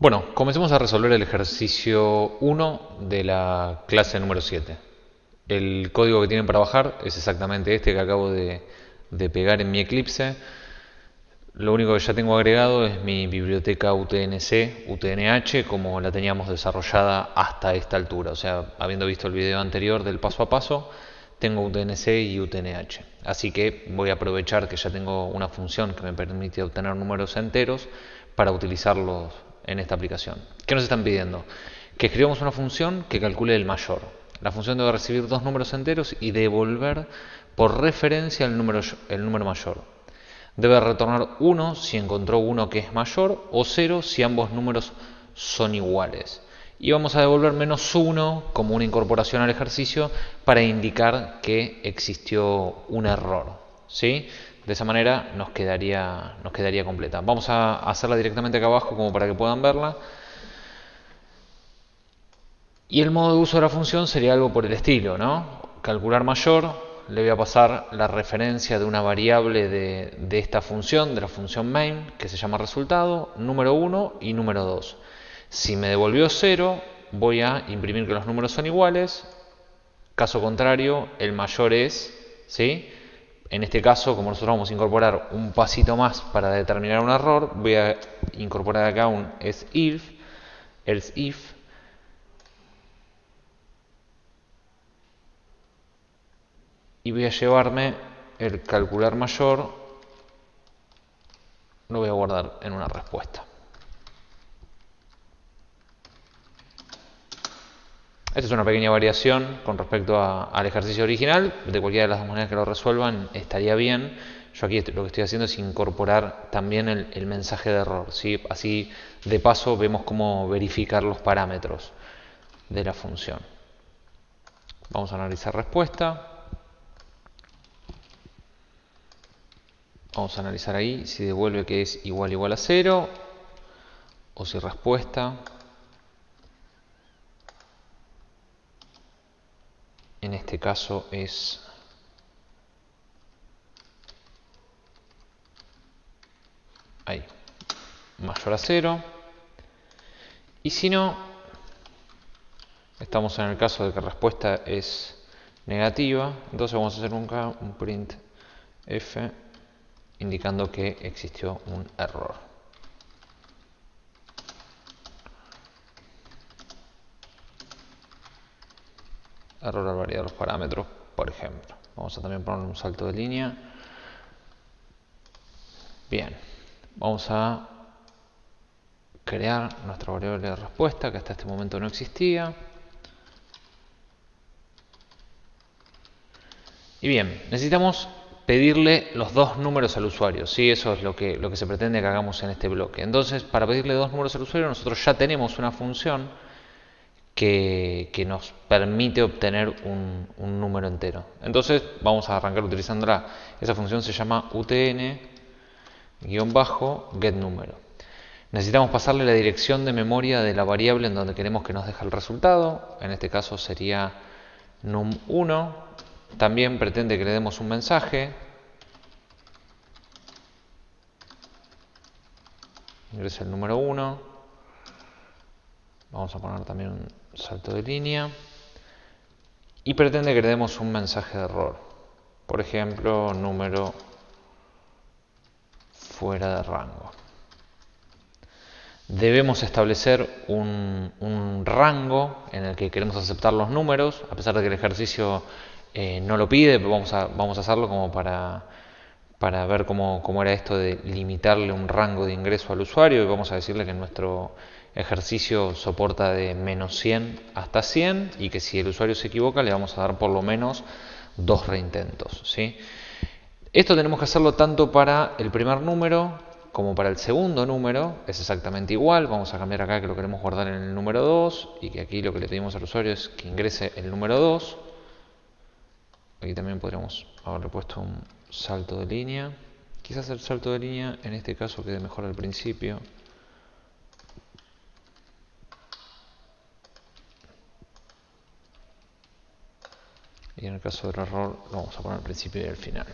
Bueno, comencemos a resolver el ejercicio 1 de la clase número 7. El código que tienen para bajar es exactamente este que acabo de, de pegar en mi Eclipse. Lo único que ya tengo agregado es mi biblioteca UTNC, UTNH, como la teníamos desarrollada hasta esta altura. O sea, habiendo visto el video anterior del paso a paso, tengo UTNC y UTNH. Así que voy a aprovechar que ya tengo una función que me permite obtener números enteros para utilizarlos en esta aplicación. ¿Qué nos están pidiendo? Que escribamos una función que calcule el mayor. La función debe recibir dos números enteros y devolver por referencia el número, el número mayor. Debe retornar 1 si encontró uno que es mayor o 0 si ambos números son iguales. Y vamos a devolver menos 1 como una incorporación al ejercicio para indicar que existió un error. ¿sí? De esa manera nos quedaría, nos quedaría completa. Vamos a hacerla directamente acá abajo como para que puedan verla. Y el modo de uso de la función sería algo por el estilo, ¿no? Calcular mayor, le voy a pasar la referencia de una variable de, de esta función, de la función main, que se llama resultado, número 1 y número 2. Si me devolvió 0, voy a imprimir que los números son iguales. Caso contrario, el mayor es, ¿sí? En este caso, como nosotros vamos a incorporar un pasito más para determinar un error, voy a incorporar acá un else if, else if, y voy a llevarme el calcular mayor, lo voy a guardar en una respuesta. Esta es una pequeña variación con respecto al ejercicio original. De cualquiera de las dos maneras que lo resuelvan estaría bien. Yo aquí lo que estoy haciendo es incorporar también el, mensaje de error. ¿sí? Así de paso vemos cómo verificar los parámetros de la función. Vamos a analizar respuesta. Vamos a analizar ahí si devuelve que es igual igual a cero o si respuesta en este caso es ahí, mayor a 0. Y si no, estamos en el caso de que la respuesta es negativa, entonces vamos a hacer un, un print f indicando que existió un error. Error al variar los parámetros, por ejemplo. Vamos a también poner un salto de línea. Bien, vamos a crear nuestra variable de respuesta que hasta este momento no existía. Y bien, necesitamos pedirle los dos números al usuario. ¿sí? Eso es lo que, lo que se pretende que hagamos en este bloque. Entonces, para pedirle dos números al usuario, nosotros ya tenemos una función que, nos permite obtener un, número entero. Entonces vamos a arrancar utilizándola. Esa función se llama utn-getNúmero. Necesitamos pasarle la dirección de memoria de la variable en donde queremos que nos deje el resultado. En este caso sería num1. También pretende que le demos un mensaje. Ingresa el número 1. Vamos a poner también un salto de línea. Y pretende que le demos un mensaje de error. Por ejemplo, número fuera de rango. Debemos establecer un, rango en el que queremos aceptar los números, a pesar de que el ejercicio eh, no lo pide, vamos a, vamos a hacerlo como para, para ver cómo, cómo, era esto de limitarle un rango de ingreso al usuario y vamos a decirle que nuestro ejercicio soporta de menos 100 hasta 100 y que si el usuario se equivoca le vamos a dar por lo menos dos reintentos. ¿sí? Esto tenemos que hacerlo tanto para el primer número como para el segundo número, es exactamente igual, vamos a cambiar acá que lo queremos guardar en el número 2 y que aquí lo que le pedimos al usuario es que ingrese el número 2. Aquí también podríamos haberle puesto un salto de línea. Quizás el salto de línea en este caso quede mejor al principio. y en el caso del error lo vamos a poner al principio y al final.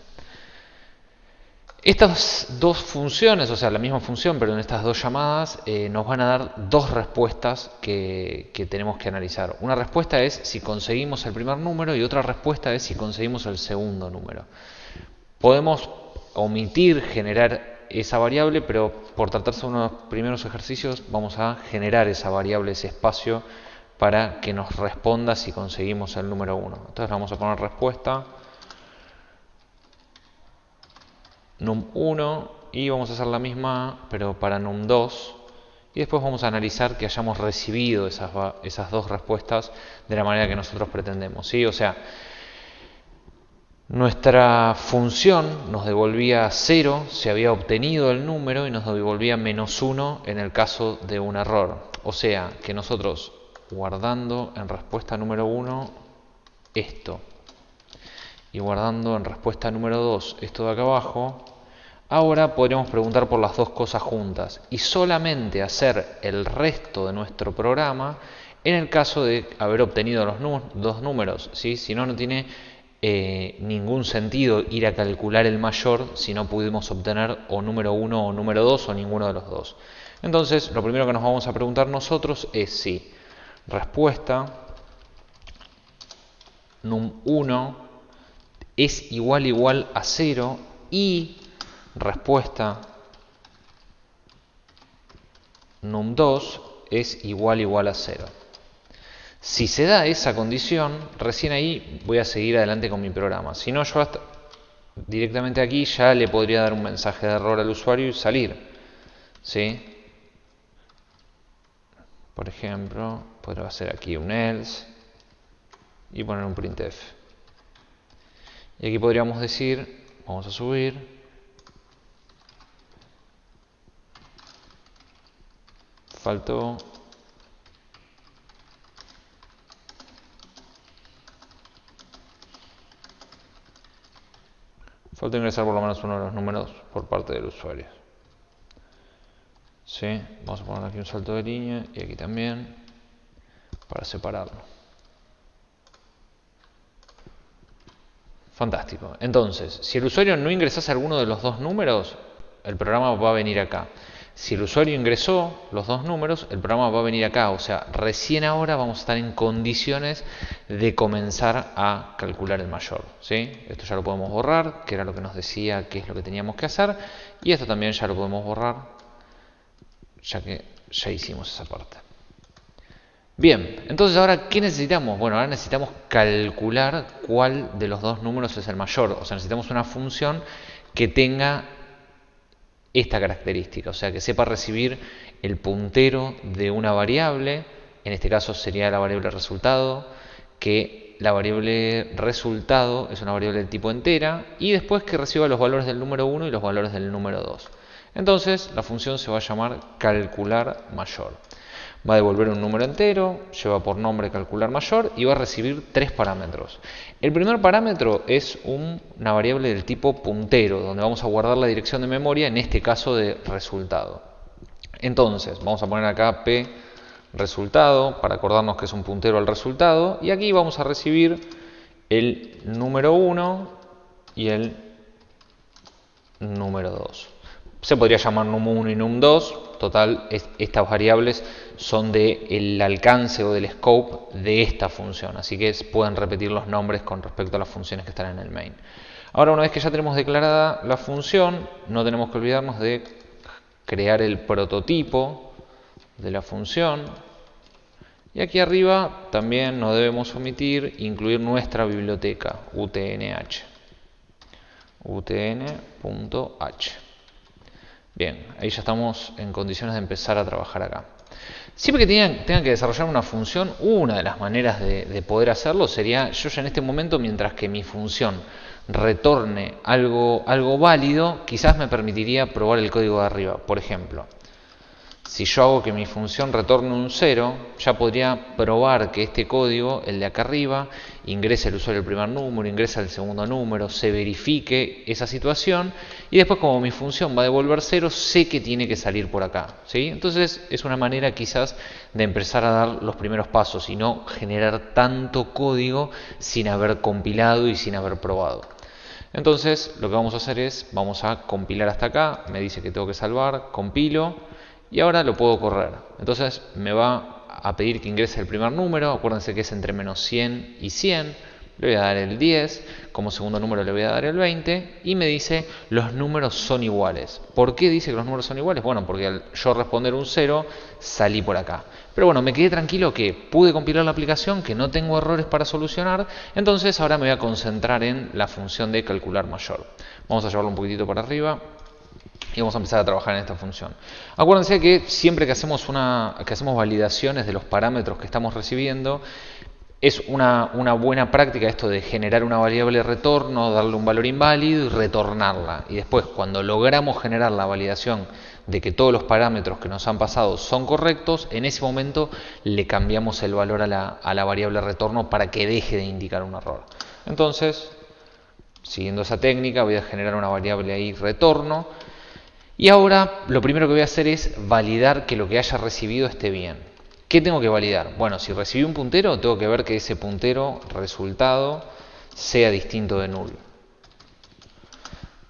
Estas dos funciones, o sea, la misma función, pero en estas dos llamadas, eh, nos van a dar dos respuestas que, que, tenemos que analizar. Una respuesta es si conseguimos el primer número y otra respuesta es si conseguimos el segundo número. Podemos omitir generar esa variable, pero por tratarse de unos primeros ejercicios vamos a generar esa variable, ese espacio, para que nos responda si conseguimos el número 1. Entonces vamos a poner respuesta num1 y vamos a hacer la misma pero para num2 y después vamos a analizar que hayamos recibido esas, esas dos respuestas de la manera que nosotros pretendemos. ¿sí? O sea, nuestra función nos devolvía 0 si había obtenido el número y nos devolvía menos 1 en el caso de un error. O sea, que nosotros guardando en respuesta número 1 esto y guardando en respuesta número 2 esto de acá abajo, ahora podríamos preguntar por las dos cosas juntas y solamente hacer el resto de nuestro programa en el caso de haber obtenido los dos números. ¿sí? Si no, no tiene eh, ningún sentido ir a calcular el mayor si no pudimos obtener o número 1 o número 2 o ninguno de los dos. Entonces, lo primero que nos vamos a preguntar nosotros es si respuesta num1 es igual igual a 0 y respuesta num2 es igual igual a 0. Si se da esa condición, recién ahí voy a seguir adelante con mi programa. Si no, yo directamente aquí ya le podría dar un mensaje de error al usuario y salir. ¿Sí? Por ejemplo, podría hacer aquí un else y poner un printf. Y aquí podríamos decir, vamos a subir, faltó falta ingresar por lo menos uno de los números por parte del usuario. ¿Sí? Vamos a poner aquí un salto de línea y aquí también para separarlo. Fantástico. Entonces, si el usuario no ingresase alguno de los dos números, el programa va a venir acá. Si el usuario ingresó los dos números, el programa va a venir acá. O sea, recién ahora vamos a estar en condiciones de comenzar a calcular el mayor. ¿sí? Esto ya lo podemos borrar, que era lo que nos decía que es lo que teníamos que hacer. Y esto también ya lo podemos borrar, ya que ya hicimos esa parte. Bien, entonces ahora, ¿qué necesitamos? Bueno, ahora necesitamos calcular cuál de los dos números es el mayor. O sea, necesitamos una función que tenga esta característica, o sea, que sepa recibir el puntero de una variable, en este caso sería la variable resultado, que la variable resultado es una variable del tipo entera, y después que reciba los valores del número 1 y los valores del número 2. Entonces, la función se va a llamar calcular mayor. Va a devolver un número entero, lleva por nombre calcular mayor y va a recibir tres parámetros. El primer parámetro es una variable del tipo puntero, donde vamos a guardar la dirección de memoria, en este caso de resultado. Entonces, vamos a poner acá p resultado, para acordarnos que es un puntero al resultado, y aquí vamos a recibir el número 1 y el número 2. Se podría llamar num1 y num2, total, estas variables son del alcance o del scope de esta función, así que pueden repetir los nombres con respecto a las funciones que están en el main. Ahora, una vez que ya tenemos declarada la función, no tenemos que olvidarnos de crear el prototipo de la función. Y aquí arriba también no debemos omitir incluir nuestra biblioteca, utnh. utn.h. Bien, ahí ya estamos en condiciones de empezar a trabajar acá. Siempre que tengan, que desarrollar una función, una de las maneras de, de, poder hacerlo sería, yo ya en este momento, mientras que mi función retorne algo, algo válido, quizás me permitiría probar el código de arriba. Por ejemplo, si yo hago que mi función retorne un 0, ya podría probar que este código, el de acá arriba, ingrese el usuario el primer número, ingresa el segundo número, se verifique esa situación y después como mi función va a devolver 0, sé que tiene que salir por acá. ¿sí? Entonces es una manera quizás de empezar a dar los primeros pasos y no generar tanto código sin haber compilado y sin haber probado. Entonces lo que vamos a hacer es, vamos a compilar hasta acá, me dice que tengo que salvar, compilo y ahora lo puedo correr. Entonces me va a pedir que ingrese el primer número, acuérdense que es entre menos 100 y 100, le voy a dar el 10, como segundo número le voy a dar el 20 y me dice los números son iguales. ¿Por qué dice que los números son iguales? Bueno, porque al yo responder un 0 salí por acá. Pero bueno, me quedé tranquilo que pude compilar la aplicación, que no tengo errores para solucionar, entonces ahora me voy a concentrar en la función de calcular mayor. Vamos a llevarlo un poquitito para arriba y vamos a empezar a trabajar en esta función. Acuérdense que siempre que hacemos, una, que hacemos validaciones de los parámetros que estamos recibiendo, es una, buena práctica esto de generar una variable retorno, darle un valor inválido y retornarla. Y después, cuando logramos generar la validación de que todos los parámetros que nos han pasado son correctos, en ese momento le cambiamos el valor a la, a la variable retorno para que deje de indicar un error. Entonces, siguiendo esa técnica, voy a generar una variable ahí retorno. Y ahora lo primero que voy a hacer es validar que lo que haya recibido esté bien. ¿Qué tengo que validar? Bueno, si recibí un puntero, tengo que ver que ese puntero resultado sea distinto de null.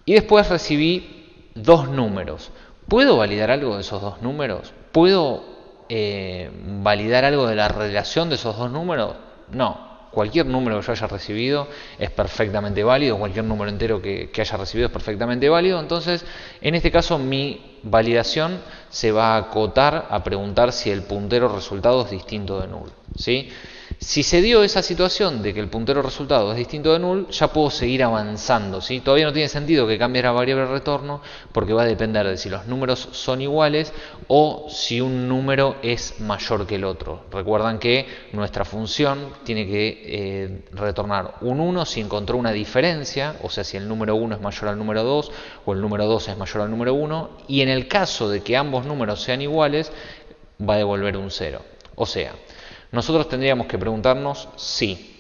Y después recibí dos números. ¿Puedo validar algo de esos dos números? ¿Puedo eh, validar algo de la relación de esos dos números? No, cualquier número que yo haya recibido es perfectamente válido, cualquier número entero que, haya recibido es perfectamente válido. Entonces, en este caso, mi validación se va a acotar a preguntar si el puntero resultado es distinto de null. ¿sí? Si se dio esa situación de que el puntero resultado es distinto de null, ya puedo seguir avanzando. ¿sí? Todavía no tiene sentido que cambie la variable retorno porque va a depender de si los números son iguales o si un número es mayor que el otro. Recuerdan que nuestra función tiene que eh, retornar un 1 si encontró una diferencia, o sea, si el número 1 es mayor al número 2 o el número 2 es mayor al número 1, y en el caso de que ambos números sean iguales, va a devolver un 0. O sea, nosotros tendríamos que preguntarnos si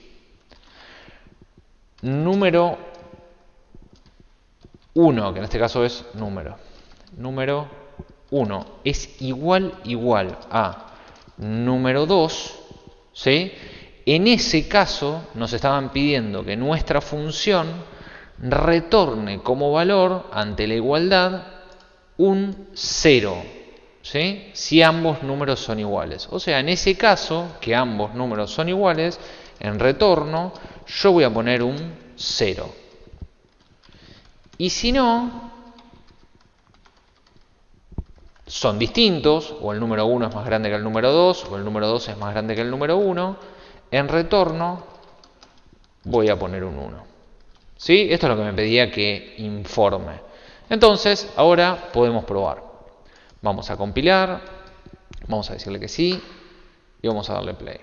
número 1, que en este caso es número, número 1 es igual igual a número 2, ¿sí? En ese caso nos estaban pidiendo que nuestra función retorne como valor ante la igualdad un 0 si ambos números son iguales. O sea, en ese caso, que ambos números son iguales, en retorno yo voy a poner un 0. Y si no, son distintos, o el número 1 es más grande que el número 2, o el número 2 es más grande que el número 1, en retorno voy a poner un 1. ¿Sí? Esto es lo que me pedía que informe. Entonces, ahora podemos probar. Vamos a compilar, vamos a decirle que sí y vamos a darle play.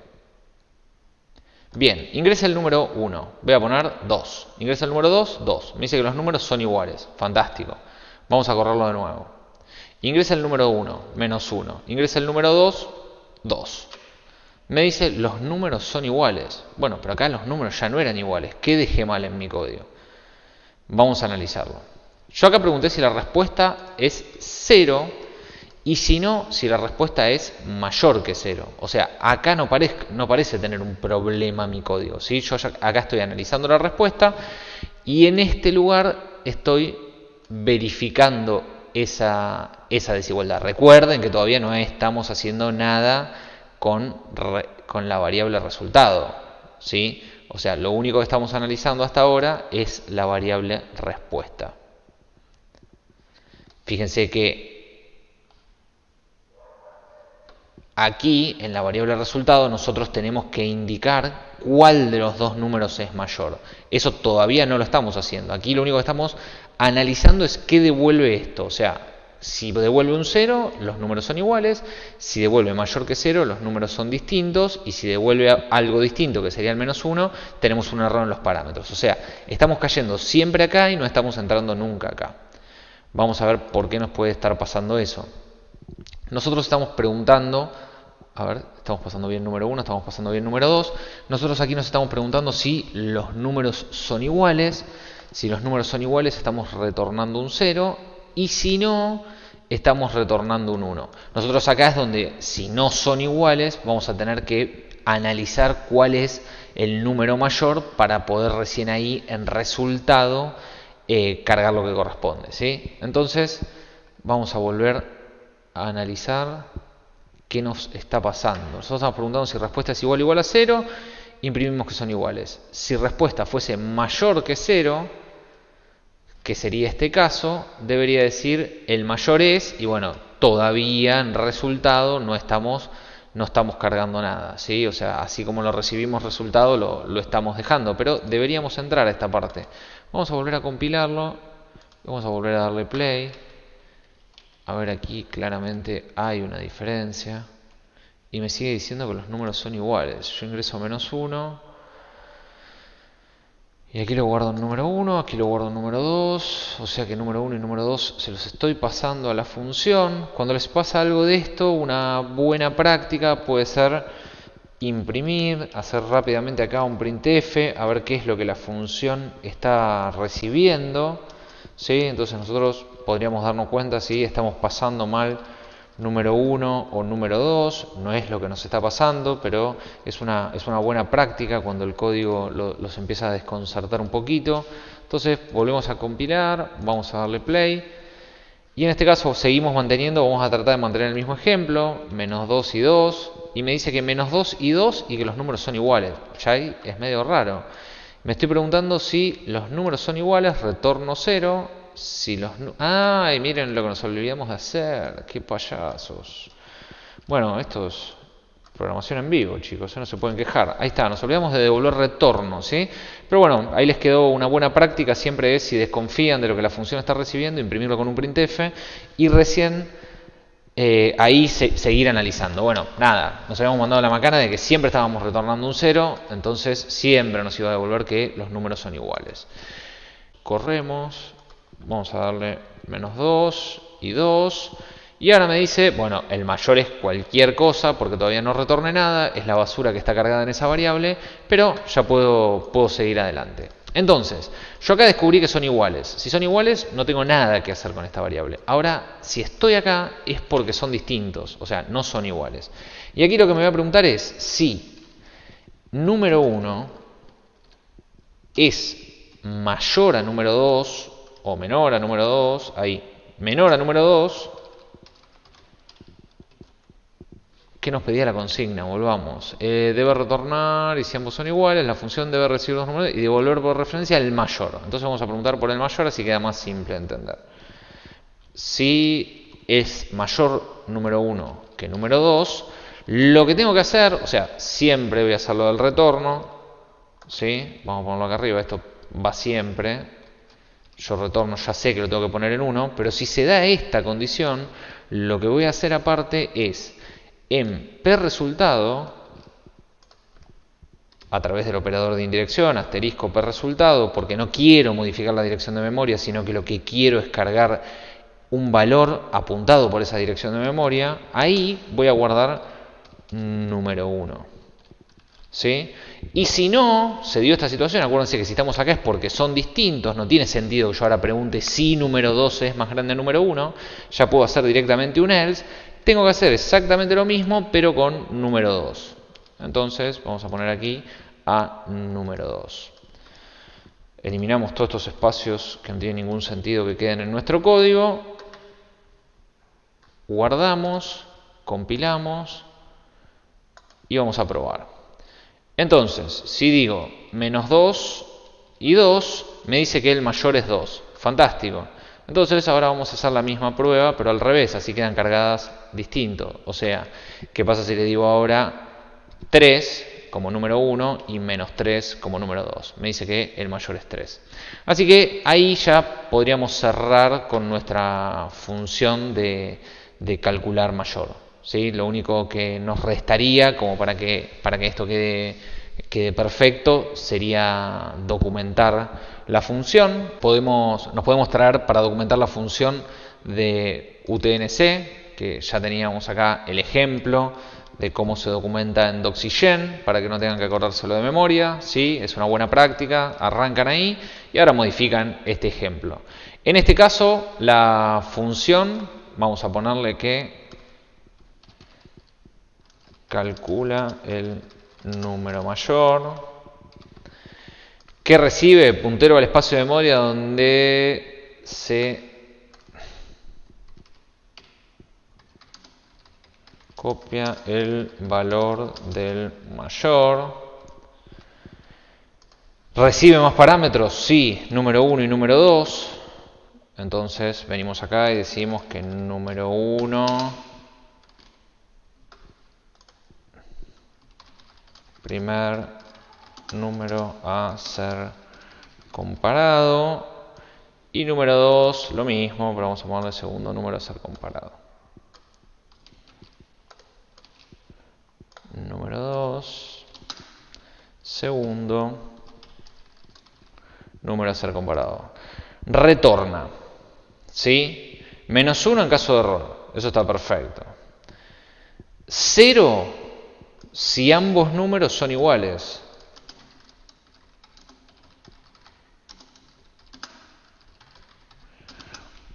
Bien, ingresa el número 1, voy a poner 2. Ingresa el número 2, 2. Me dice que los números son iguales, fantástico. Vamos a correrlo de nuevo. Ingresa el número 1, menos 1. Ingresa el número 2, 2. Me dice los números son iguales. Bueno, pero acá los números ya no eran iguales. ¿Qué dejé mal en mi código? Vamos a analizarlo. Yo acá pregunté si la respuesta es 0 y si no, si la respuesta es mayor que cero. O sea, acá no, no parece tener un problema mi código. ¿sí? Yo acá estoy analizando la respuesta y en este lugar estoy verificando esa, esa desigualdad. Recuerden que todavía no estamos haciendo nada con, con la variable resultado. ¿sí? O sea, lo único que estamos analizando hasta ahora es la variable respuesta. Fíjense que Aquí, en la variable resultado, nosotros tenemos que indicar cuál de los dos números es mayor. Eso todavía no lo estamos haciendo. Aquí lo único que estamos analizando es qué devuelve esto. O sea, si devuelve un 0, los números son iguales. Si devuelve mayor que 0, los números son distintos. Y si devuelve algo distinto, que sería el menos 1, tenemos un error en los parámetros. O sea, estamos cayendo siempre acá y no estamos entrando nunca acá. Vamos a ver por qué nos puede estar pasando eso. Nosotros estamos preguntando, a ver, estamos pasando bien número 1, estamos pasando bien número 2. Nosotros aquí nos estamos preguntando si los números son iguales. Si los números son iguales, estamos retornando un 0. Y si no, estamos retornando un 1. Nosotros acá es donde, si no son iguales, vamos a tener que analizar cuál es el número mayor para poder recién ahí en resultado eh, cargar lo que corresponde. ¿sí? Entonces vamos a volver a analizar qué nos está pasando. Nosotros estamos preguntando si respuesta es igual o igual a cero, imprimimos que son iguales. Si respuesta fuese mayor que cero, que sería este caso, debería decir el mayor es, y bueno, todavía en resultado no estamos, no estamos cargando nada, ¿sí? O sea, así como lo recibimos resultado, lo, lo estamos dejando, pero deberíamos entrar a esta parte. Vamos a volver a compilarlo, vamos a volver a darle play. A ver, aquí claramente hay una diferencia. Y me sigue diciendo que los números son iguales. Yo ingreso menos 1 y aquí lo guardo en número 1, aquí lo guardo en número 2, o sea que número 1 y número 2 se los estoy pasando a la función. Cuando les pasa algo de esto, una buena práctica puede ser imprimir, hacer rápidamente acá un printf, a ver qué es lo que la función está recibiendo. ¿Sí? Entonces nosotros podríamos darnos cuenta si estamos pasando mal número 1 o número 2, no es lo que nos está pasando, pero es una, es una buena práctica cuando el código los empieza a desconcertar un poquito. Entonces volvemos a compilar, vamos a darle play. Y en este caso seguimos manteniendo, vamos a tratar de mantener el mismo ejemplo, menos 2 y 2, y me dice que menos 2 y 2 y que los números son iguales. Ya ahí es medio raro. Me estoy preguntando si los números son iguales, retorno 0, si los... ¡Ay, miren lo que nos olvidamos de hacer! ¡Qué payasos! Bueno, esto es programación en vivo, chicos, ¿eh? no se pueden quejar. Ahí está, nos olvidamos de devolver retorno, ¿sí? Pero bueno, ahí les quedó una buena práctica, siempre es si desconfían de lo que la función está recibiendo, imprimirlo con un printf y recién eh, ahí seguir analizando. Bueno, nada, nos habíamos mandado la macana de que siempre estábamos retornando un cero, entonces siempre nos iba a devolver que los números son iguales. Corremos, Vamos a darle menos 2 y 2. Y ahora me dice, bueno, el mayor es cualquier cosa porque todavía no retorne nada, es la basura que está cargada en esa variable, pero ya puedo, puedo seguir adelante. Entonces, yo acá descubrí que son iguales. Si son iguales, no tengo nada que hacer con esta variable. Ahora, si estoy acá, es porque son distintos, o sea, no son iguales. Y aquí lo que me voy a preguntar es si número 1 es mayor a número 2 o menor a número 2, ahí, menor a número 2, ¿qué nos pedía la consigna? Volvamos. Eh, debe retornar, y si ambos son iguales, la función debe recibir dos números y devolver por referencia el mayor. Entonces vamos a preguntar por el mayor, así queda más simple de entender. Si es mayor número 1 que número 2, lo que tengo que hacer, o sea, siempre voy a hacerlo del retorno, ¿sí? Vamos a ponerlo acá arriba, esto va siempre, yo retorno, ya sé que lo tengo que poner en 1, pero si se da esta condición, lo que voy a hacer aparte es en p resultado, a través del operador de indirección, asterisco p resultado, porque no quiero modificar la dirección de memoria, sino que lo que quiero es cargar un valor apuntado por esa dirección de memoria, ahí voy a guardar número 1. ¿Sí? Y si no se dio esta situación, acuérdense que si estamos acá es porque son distintos, no tiene sentido que yo ahora pregunte si número 12 es más grande que número 1, ya puedo hacer directamente un else, tengo que hacer exactamente lo mismo pero con número 2. Entonces vamos a poner aquí a número 2. Eliminamos todos estos espacios que no tienen ningún sentido que queden en nuestro código, guardamos, compilamos y vamos a probar. Entonces, si digo menos 2 y 2, me dice que el mayor es 2. Fantástico. Entonces ahora vamos a hacer la misma prueba, pero al revés, así quedan cargadas distinto. O sea, ¿qué pasa si le digo ahora 3 como número 1 y menos 3 como número 2? Me dice que el mayor es 3. Así que ahí ya podríamos cerrar con nuestra función de, calcular mayor. ¿sí? Lo único que nos restaría, como para que, para que esto quede, quede perfecto, sería documentar la función. Podemos, nos podemos traer para documentar la función de UTNC, que ya teníamos acá el ejemplo de cómo se documenta en Doxygen, para que no tengan que acordárselo de memoria. ¿sí? Es una buena práctica, arrancan ahí y ahora modifican este ejemplo. En este caso, la función, vamos a ponerle que calcula el número mayor ¿Qué recibe? Puntero al espacio de memoria donde se copia el valor del mayor. ¿Recibe más parámetros? Sí, número 1 y número 2. Entonces venimos acá y decimos que número 1, primer número a ser comparado. Y número 2, lo mismo, pero vamos a ponerle segundo número a ser comparado. Número 2, segundo número a ser comparado. Retorna. ¿Sí? Menos 1 en caso de error. Eso está perfecto. 0 si ambos números son iguales.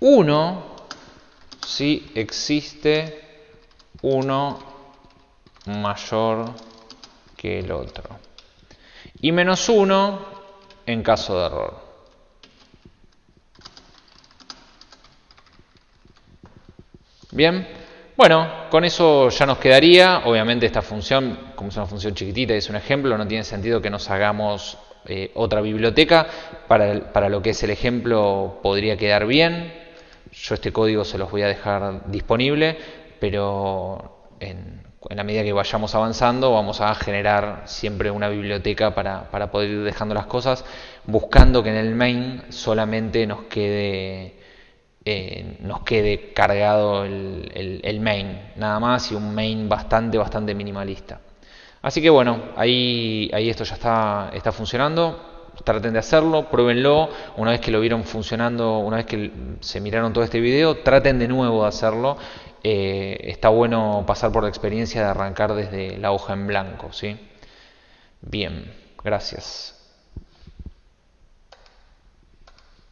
Uno si existe uno mayor que el otro. Y menos 1 en caso de error. Bien, bueno, con eso ya nos quedaría. Obviamente esta función, como es una función chiquitita y es un ejemplo, no tiene sentido que nos hagamos eh, otra biblioteca. Para, para lo que es el ejemplo podría quedar bien. Yo este código se los voy a dejar disponible, pero en, la medida que vayamos avanzando vamos a generar siempre una biblioteca para, para, poder ir dejando las cosas, buscando que en el main solamente nos quede eh, nos quede cargado el, el, main, nada más, y un main bastante, bastante minimalista. Así que bueno, ahí, ahí esto ya está, está funcionando. Traten de hacerlo, pruébenlo. Una vez que lo vieron funcionando, una vez que se miraron todo este video, traten de nuevo de hacerlo. Eh, está bueno pasar por la experiencia de arrancar desde la hoja en blanco. ¿sí? Bien, gracias.